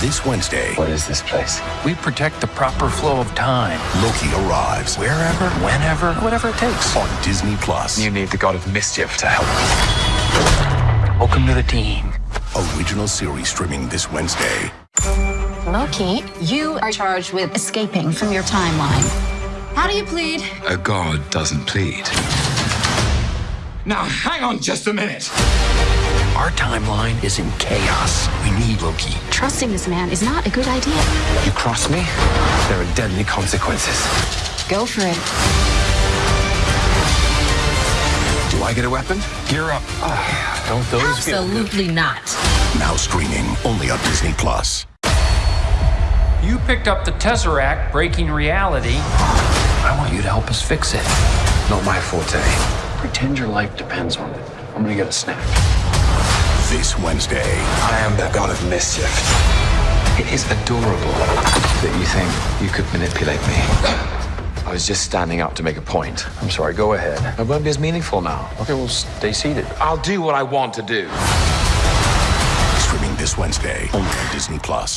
This Wednesday, What is this place? We protect the proper flow of time, Loki arrives wherever, whenever, whatever it takes. on Disney Plus. You need the god of mischief to help. Welcome to the team. Original series streaming this Wednesday. Loki, you are charged with escaping from your timeline. How do you plead? A god doesn't plead. Now, hang on just a minute. Our timeline is in chaos. We need Loki. Trusting this man is not a good idea. You cross me, there are deadly consequences. Go for it. Do I get a weapon? Gear up. Ah, don't those feel? Absolutely not. Now streaming only on Disney Plus. You picked up the Tesseract, breaking reality. I want you to help us fix it. Not my forte. Pretend your life depends on it. I'm gonna get a snack. This Wednesday, I am the god of mischief. It is adorable that you think you could manipulate me. I was just standing up to make a point. I'm sorry, go ahead. It won't be as meaningful now. Okay, well, stay seated. I'll do what I want to do. streaming this Wednesday only on Disney Plus.